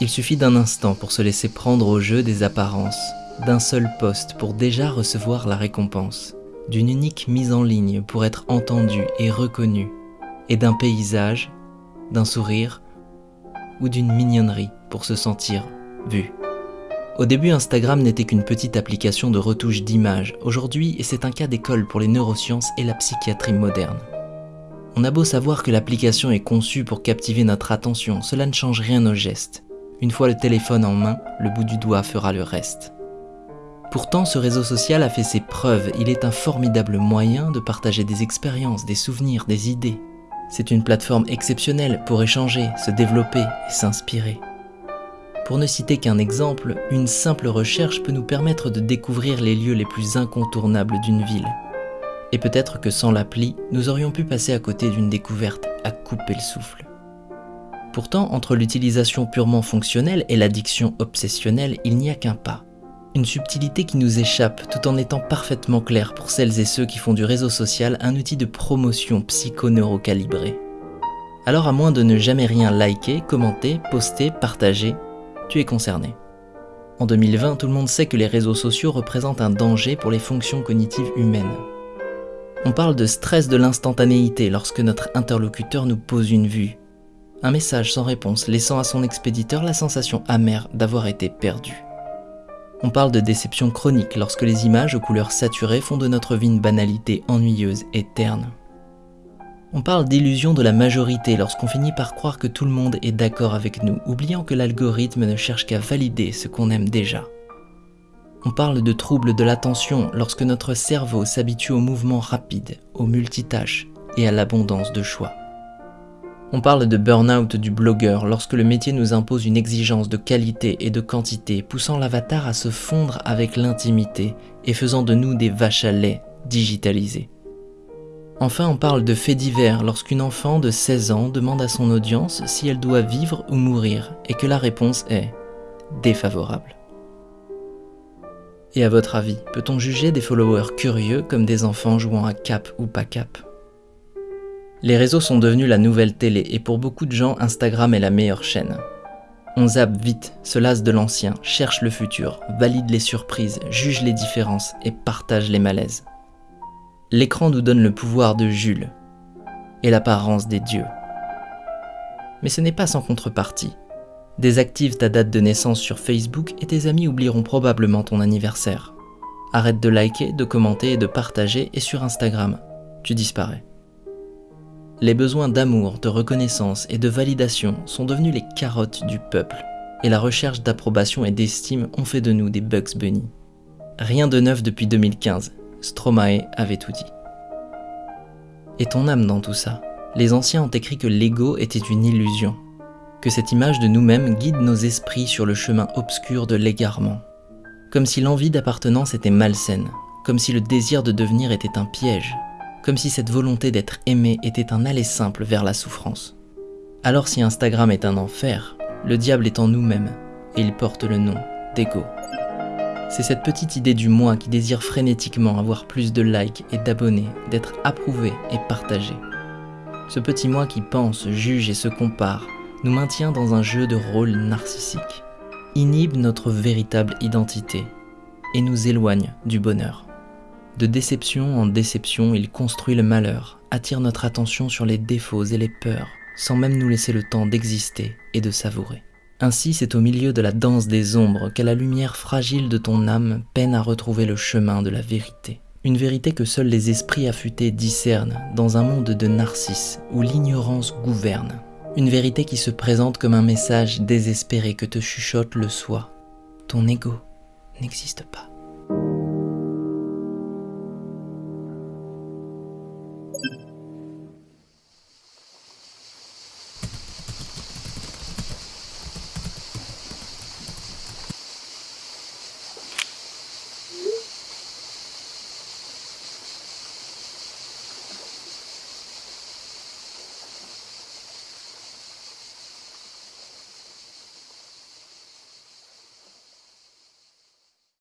Il suffit d'un instant pour se laisser prendre au jeu des apparences, d'un seul poste pour déjà recevoir la récompense, d'une unique mise en ligne pour être entendu et reconnu, et d'un paysage, d'un sourire ou d'une mignonnerie pour se sentir vu. Au début, Instagram n'était qu'une petite application de retouche d'images. Aujourd'hui, c'est un cas d'école pour les neurosciences et la psychiatrie moderne. On a beau savoir que l'application est conçue pour captiver notre attention, cela ne change rien au geste. Une fois le téléphone en main, le bout du doigt fera le reste. Pourtant, ce réseau social a fait ses preuves, il est un formidable moyen de partager des expériences, des souvenirs, des idées. C'est une plateforme exceptionnelle pour échanger, se développer et s'inspirer. Pour ne citer qu'un exemple, une simple recherche peut nous permettre de découvrir les lieux les plus incontournables d'une ville. Et peut-être que sans l'appli, nous aurions pu passer à côté d'une découverte à couper le souffle. Pourtant, entre l'utilisation purement fonctionnelle et l'addiction obsessionnelle, il n'y a qu'un pas. Une subtilité qui nous échappe tout en étant parfaitement claire pour celles et ceux qui font du réseau social un outil de promotion psychoneurocalibré. Alors à moins de ne jamais rien liker, commenter, poster, partager, tu es concerné. En 2020, tout le monde sait que les réseaux sociaux représentent un danger pour les fonctions cognitives humaines. On parle de stress de l'instantanéité lorsque notre interlocuteur nous pose une vue, un message sans réponse laissant à son expéditeur la sensation amère d'avoir été perdu. On parle de déception chronique lorsque les images aux couleurs saturées font de notre vie une banalité ennuyeuse et terne. On parle d'illusion de la majorité lorsqu'on finit par croire que tout le monde est d'accord avec nous, oubliant que l'algorithme ne cherche qu'à valider ce qu'on aime déjà. On parle de troubles de l'attention lorsque notre cerveau s'habitue aux mouvements rapides, aux multitâches et à l'abondance de choix. On parle de burn-out du blogueur lorsque le métier nous impose une exigence de qualité et de quantité, poussant l'avatar à se fondre avec l'intimité et faisant de nous des vaches à lait digitalisées. Enfin, on parle de faits divers lorsqu'une enfant de 16 ans demande à son audience si elle doit vivre ou mourir et que la réponse est défavorable. Et à votre avis, peut-on juger des followers curieux comme des enfants jouant à cap ou pas cap? Les réseaux sont devenus la nouvelle télé et pour beaucoup de gens, Instagram est la meilleure chaîne. On zappe vite, se lasse de l'ancien, cherche le futur, valide les surprises, juge les différences et partage les malaises. L'écran nous donne le pouvoir de Jules et l'apparence des dieux. Mais ce n'est pas sans contrepartie. Désactive ta date de naissance sur Facebook et tes amis oublieront probablement ton anniversaire. Arrête de liker, de commenter et de partager et sur Instagram, tu disparais. Les besoins d'amour, de reconnaissance et de validation sont devenus les carottes du peuple, et la recherche d'approbation et d'estime ont fait de nous des Bugs Bunny. Rien de neuf depuis 2015, Stromae avait tout dit. Et ton âme dans tout ça. Les anciens ont écrit que l'ego était une illusion, que cette image de nous-mêmes guide nos esprits sur le chemin obscur de l'égarement, comme si l'envie d'appartenance était malsaine, comme si le désir de devenir était un piège, comme si cette volonté d'être aimé était un aller simple vers la souffrance. Alors si Instagram est un enfer, le diable est en nous-mêmes, et il porte le nom d'ego. C'est cette petite idée du moi qui désire frénétiquement avoir plus de likes et d'abonnés, d'être approuvé et partagé. Ce petit moi qui pense, juge et se compare nous maintient dans un jeu de rôle narcissique, inhibe notre véritable identité et nous éloigne du bonheur. De déception en déception, il construit le malheur, attire notre attention sur les défauts et les peurs, sans même nous laisser le temps d'exister et de savourer. Ainsi, c'est au milieu de la danse des ombres qu'à la lumière fragile de ton âme peine à retrouver le chemin de la vérité. Une vérité que seuls les esprits affûtés discernent dans un monde de narcisses où l'ignorance gouverne. Une vérité qui se présente comme un message désespéré que te chuchote le soi. Ton ego n'existe pas.